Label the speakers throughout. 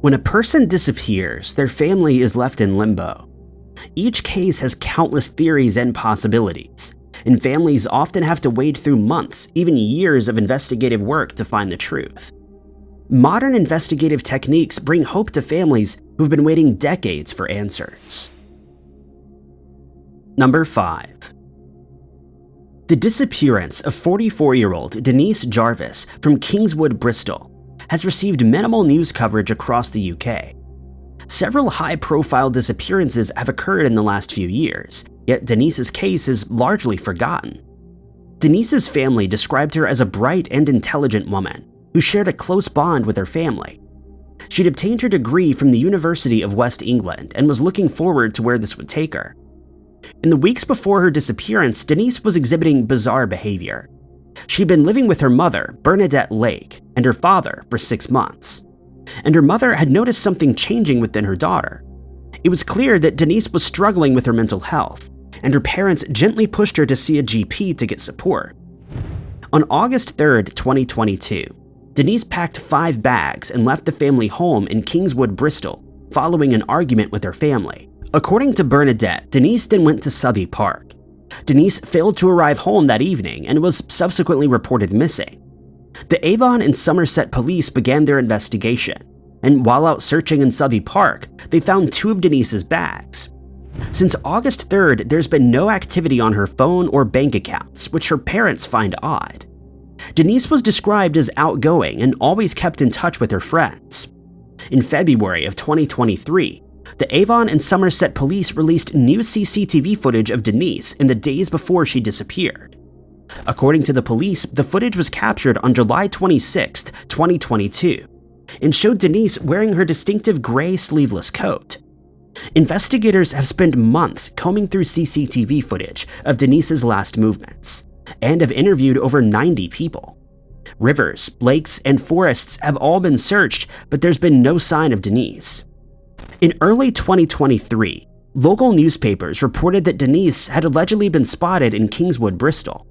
Speaker 1: When a person disappears, their family is left in limbo. Each case has countless theories and possibilities, and families often have to wade through months, even years of investigative work to find the truth. Modern investigative techniques bring hope to families who've been waiting decades for answers. Number 5. The disappearance of 44-year-old Denise Jarvis from Kingswood, Bristol has received minimal news coverage across the UK. Several high-profile disappearances have occurred in the last few years, yet Denise's case is largely forgotten. Denise's family described her as a bright and intelligent woman who shared a close bond with her family. She'd obtained her degree from the University of West England and was looking forward to where this would take her. In the weeks before her disappearance, Denise was exhibiting bizarre behavior. She'd been living with her mother, Bernadette Lake, and her father for six months. And her mother had noticed something changing within her daughter. It was clear that Denise was struggling with her mental health, and her parents gently pushed her to see a GP to get support. On August 3, 2022, Denise packed five bags and left the family home in Kingswood, Bristol, following an argument with her family. According to Bernadette, Denise then went to Southey Park. Denise failed to arrive home that evening and was subsequently reported missing. The Avon and Somerset police began their investigation, and while out searching in Southey Park, they found two of Denise's bags. Since August 3rd, there's been no activity on her phone or bank accounts, which her parents find odd. Denise was described as outgoing and always kept in touch with her friends. In February of 2023, the Avon and Somerset police released new CCTV footage of Denise in the days before she disappeared. According to the police, the footage was captured on July 26, 2022, and showed Denise wearing her distinctive gray sleeveless coat. Investigators have spent months combing through CCTV footage of Denise's last movements, and have interviewed over 90 people. Rivers, lakes, and forests have all been searched, but there's been no sign of Denise. In early 2023, local newspapers reported that Denise had allegedly been spotted in Kingswood, Bristol.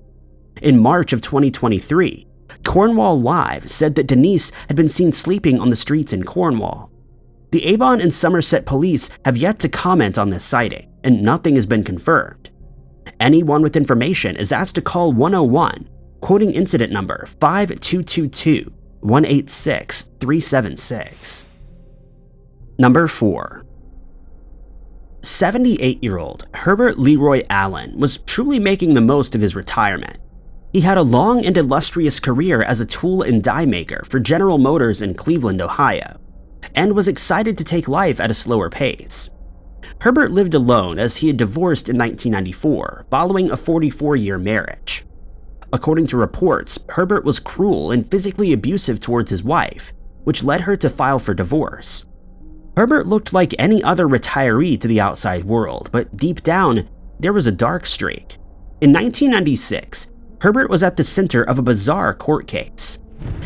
Speaker 1: In March of 2023, Cornwall Live said that Denise had been seen sleeping on the streets in Cornwall. The Avon and Somerset police have yet to comment on this sighting, and nothing has been confirmed. Anyone with information is asked to call 101, quoting incident number 5222 186 376. Number 4. 78-year-old Herbert Leroy Allen was truly making the most of his retirement. He had a long and illustrious career as a tool and die maker for General Motors in Cleveland, Ohio, and was excited to take life at a slower pace. Herbert lived alone as he had divorced in 1994 following a 44-year marriage. According to reports, Herbert was cruel and physically abusive towards his wife, which led her to file for divorce. Herbert looked like any other retiree to the outside world, but deep down, there was a dark streak. In 1996, Herbert was at the center of a bizarre court case.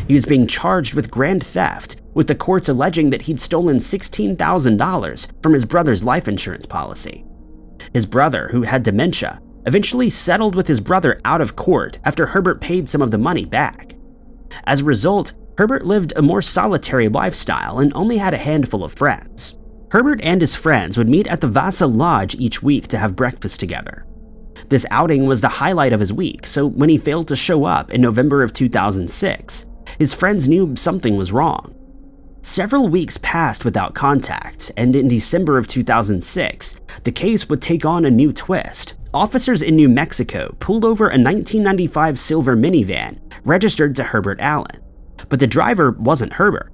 Speaker 1: He was being charged with grand theft, with the courts alleging that he'd stolen $16,000 from his brother's life insurance policy. His brother, who had dementia, eventually settled with his brother out of court after Herbert paid some of the money back. As a result, Herbert lived a more solitary lifestyle and only had a handful of friends. Herbert and his friends would meet at the Vasa Lodge each week to have breakfast together. This outing was the highlight of his week, so when he failed to show up in November of 2006, his friends knew something was wrong. Several weeks passed without contact, and in December of 2006, the case would take on a new twist. Officers in New Mexico pulled over a 1995 silver minivan registered to Herbert Allen but the driver wasn't Herbert.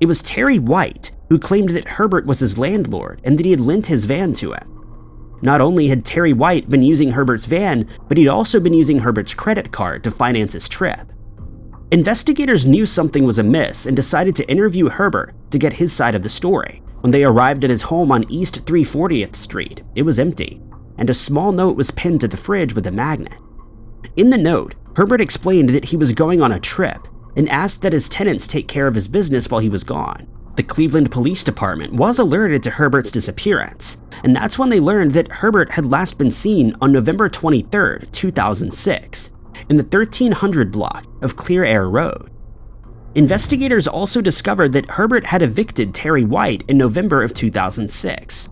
Speaker 1: It was Terry White, who claimed that Herbert was his landlord and that he had lent his van to him. Not only had Terry White been using Herbert's van, but he'd also been using Herbert's credit card to finance his trip. Investigators knew something was amiss and decided to interview Herbert to get his side of the story. When they arrived at his home on East 340th Street, it was empty, and a small note was pinned to the fridge with a magnet. In the note, Herbert explained that he was going on a trip and asked that his tenants take care of his business while he was gone. The Cleveland Police Department was alerted to Herbert's disappearance, and that's when they learned that Herbert had last been seen on November 23, 2006, in the 1300 block of Clear Air Road. Investigators also discovered that Herbert had evicted Terry White in November of 2006.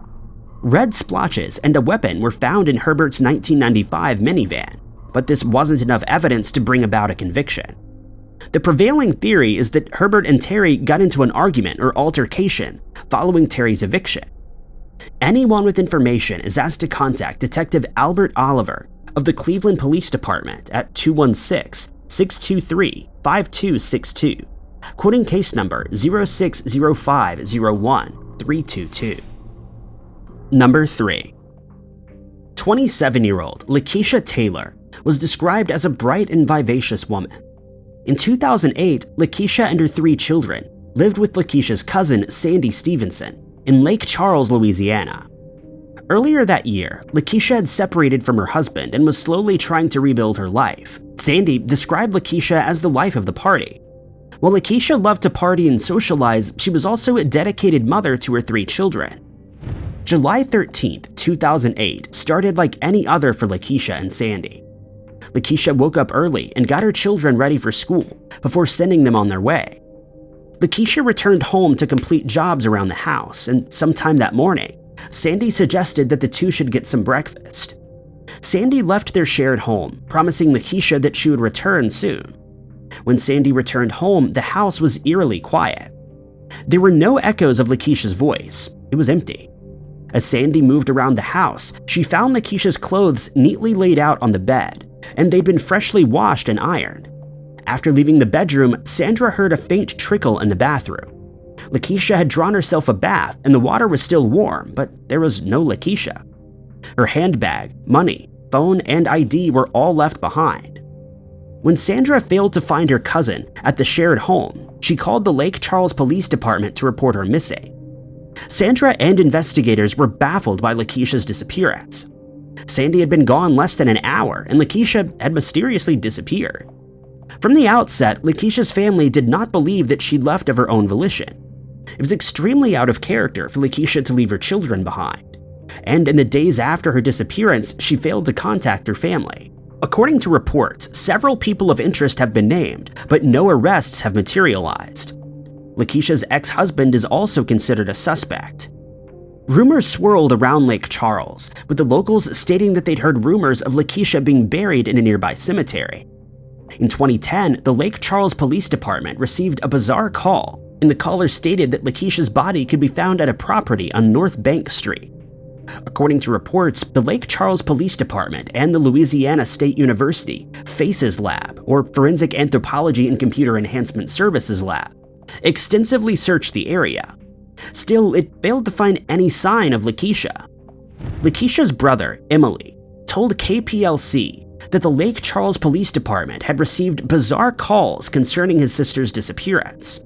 Speaker 1: Red splotches and a weapon were found in Herbert's 1995 minivan, but this wasn't enough evidence to bring about a conviction. The prevailing theory is that Herbert and Terry got into an argument or altercation following Terry's eviction. Anyone with information is asked to contact Detective Albert Oliver of the Cleveland Police Department at 216 623 5262, quoting case number 060501 Number 3. 27 year old Lakeisha Taylor was described as a bright and vivacious woman. In 2008, Lakeisha and her three children lived with Lakeisha's cousin Sandy Stevenson in Lake Charles, Louisiana. Earlier that year, Lakeisha had separated from her husband and was slowly trying to rebuild her life. Sandy described Lakeisha as the life of the party. While Lakeisha loved to party and socialize, she was also a dedicated mother to her three children. July 13, 2008 started like any other for Lakeisha and Sandy. Lakeisha woke up early and got her children ready for school before sending them on their way. Lakeisha returned home to complete jobs around the house, and sometime that morning, Sandy suggested that the two should get some breakfast. Sandy left their shared home, promising Lakeisha that she would return soon. When Sandy returned home, the house was eerily quiet. There were no echoes of Lakeisha's voice, it was empty. As Sandy moved around the house, she found Lakeisha's clothes neatly laid out on the bed, and they'd been freshly washed and ironed. After leaving the bedroom, Sandra heard a faint trickle in the bathroom. Lakeisha had drawn herself a bath and the water was still warm, but there was no Lakeisha. Her handbag, money, phone, and ID were all left behind. When Sandra failed to find her cousin at the shared home, she called the Lake Charles Police Department to report her missing. Sandra and investigators were baffled by Lakeisha's disappearance. Sandy had been gone less than an hour, and Lakeisha had mysteriously disappeared. From the outset, Lakeisha's family did not believe that she'd left of her own volition. It was extremely out of character for Lakeisha to leave her children behind. And in the days after her disappearance, she failed to contact her family. According to reports, several people of interest have been named, but no arrests have materialized. Lakeisha's ex-husband is also considered a suspect. Rumors swirled around Lake Charles, with the locals stating that they'd heard rumors of Lakeisha being buried in a nearby cemetery. In 2010, the Lake Charles Police Department received a bizarre call, and the caller stated that Lakeisha's body could be found at a property on North Bank Street. According to reports, the Lake Charles Police Department and the Louisiana State University FACES Lab, or Forensic Anthropology and Computer Enhancement Services Lab, extensively searched the area. Still, it failed to find any sign of Lakeisha. Lakeisha's brother, Emily, told KPLC that the Lake Charles Police Department had received bizarre calls concerning his sister's disappearance.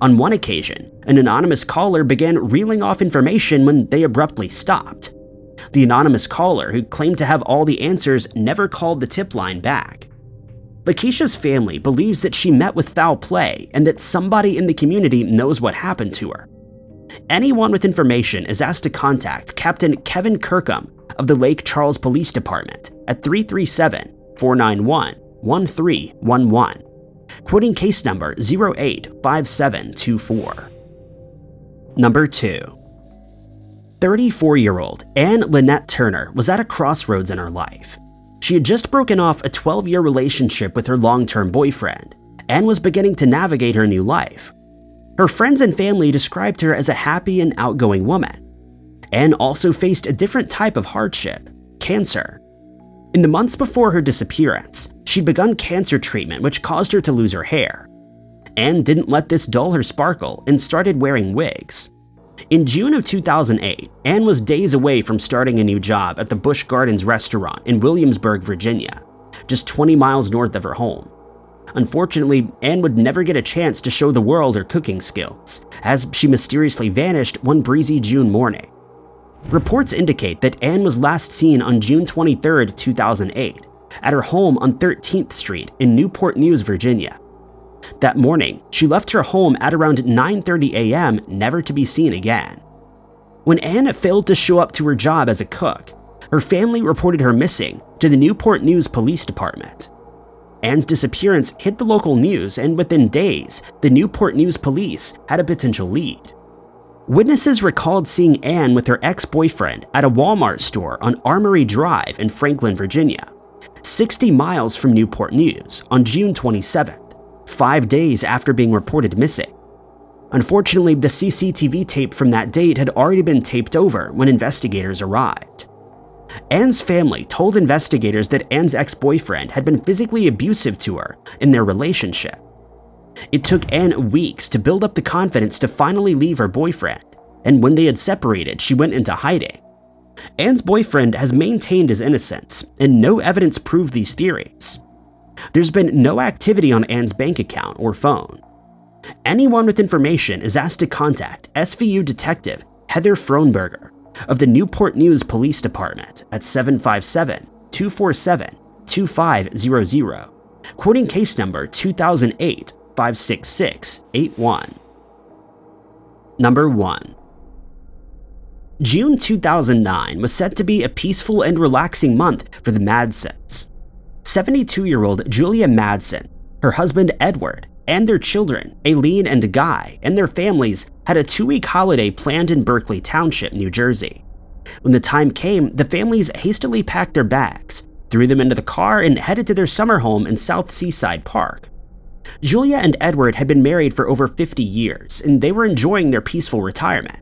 Speaker 1: On one occasion, an anonymous caller began reeling off information when they abruptly stopped. The anonymous caller, who claimed to have all the answers, never called the tip line back. Lakeisha's family believes that she met with foul play and that somebody in the community knows what happened to her. Anyone with information is asked to contact Captain Kevin Kirkham of the Lake Charles Police Department at 337-491-1311, quoting case number 085724. Number 2. 34-year-old Anne Lynette Turner was at a crossroads in her life. She had just broken off a 12-year relationship with her long-term boyfriend and was beginning to navigate her new life. Her friends and family described her as a happy and outgoing woman. Anne also faced a different type of hardship, cancer. In the months before her disappearance, she'd begun cancer treatment which caused her to lose her hair. Anne didn't let this dull her sparkle and started wearing wigs. In June of 2008, Anne was days away from starting a new job at the Busch Gardens restaurant in Williamsburg, Virginia, just 20 miles north of her home. Unfortunately, Anne would never get a chance to show the world her cooking skills, as she mysteriously vanished one breezy June morning. Reports indicate that Anne was last seen on June 23, 2008, at her home on 13th Street in Newport News, Virginia. That morning, she left her home at around 9.30 a.m. never to be seen again. When Anne failed to show up to her job as a cook, her family reported her missing to the Newport News Police Department. Anne's disappearance hit the local news and within days, the Newport News police had a potential lead. Witnesses recalled seeing Anne with her ex-boyfriend at a Walmart store on Armory Drive in Franklin, Virginia, 60 miles from Newport News on June 27th, five days after being reported missing. Unfortunately, the CCTV tape from that date had already been taped over when investigators arrived. Anne's family told investigators that Anne's ex-boyfriend had been physically abusive to her in their relationship. It took Anne weeks to build up the confidence to finally leave her boyfriend, and when they had separated, she went into hiding. Anne's boyfriend has maintained his innocence, and no evidence proved these theories. There's been no activity on Anne's bank account or phone. Anyone with information is asked to contact SVU Detective Heather Frohnberger of the Newport News Police Department at 757-247-2500, quoting case number 2008-56681. Number 1. June 2009 was set to be a peaceful and relaxing month for the Madsens. 72-year-old Julia Madsen, her husband Edward, and their children, Aileen and Guy, and their families had a two-week holiday planned in Berkeley Township, New Jersey. When the time came, the families hastily packed their bags, threw them into the car, and headed to their summer home in South Seaside Park. Julia and Edward had been married for over 50 years, and they were enjoying their peaceful retirement.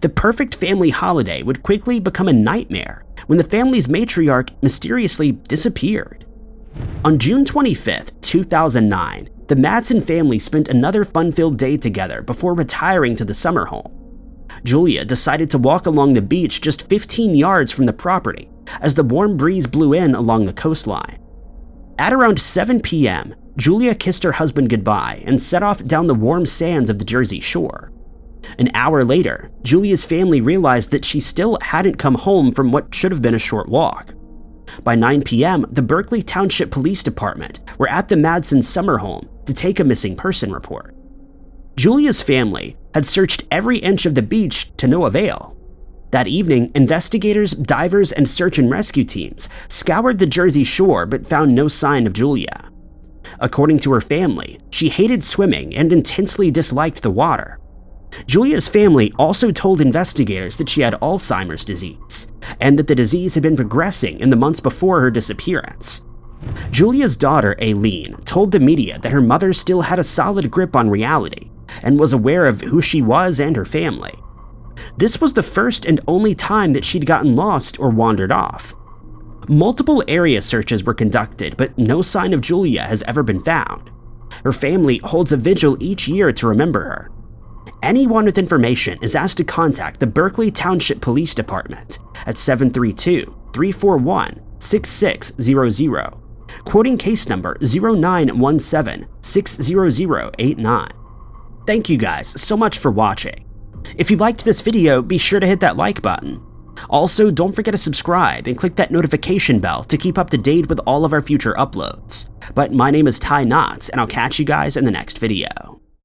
Speaker 1: The perfect family holiday would quickly become a nightmare when the family's matriarch mysteriously disappeared. On June 25, 2009, the Madsen family spent another fun-filled day together before retiring to the summer home. Julia decided to walk along the beach just 15 yards from the property as the warm breeze blew in along the coastline. At around 7 p.m., Julia kissed her husband goodbye and set off down the warm sands of the Jersey shore. An hour later, Julia's family realized that she still hadn't come home from what should have been a short walk. By 9 p.m., the Berkeley Township Police Department were at the Madsen summer home to take a missing person report. Julia's family had searched every inch of the beach to no avail. That evening, investigators, divers, and search and rescue teams scoured the Jersey shore but found no sign of Julia. According to her family, she hated swimming and intensely disliked the water. Julia's family also told investigators that she had Alzheimer's disease, and that the disease had been progressing in the months before her disappearance. Julia's daughter, Aileen, told the media that her mother still had a solid grip on reality and was aware of who she was and her family. This was the first and only time that she'd gotten lost or wandered off. Multiple area searches were conducted, but no sign of Julia has ever been found. Her family holds a vigil each year to remember her, Anyone with information is asked to contact the Berkeley Township Police Department at 732-341-6600, quoting case number 0917-60089. Thank you guys so much for watching. If you liked this video, be sure to hit that like button. Also, don't forget to subscribe and click that notification bell to keep up to date with all of our future uploads. But my name is Ty Knotts, and I'll catch you guys in the next video.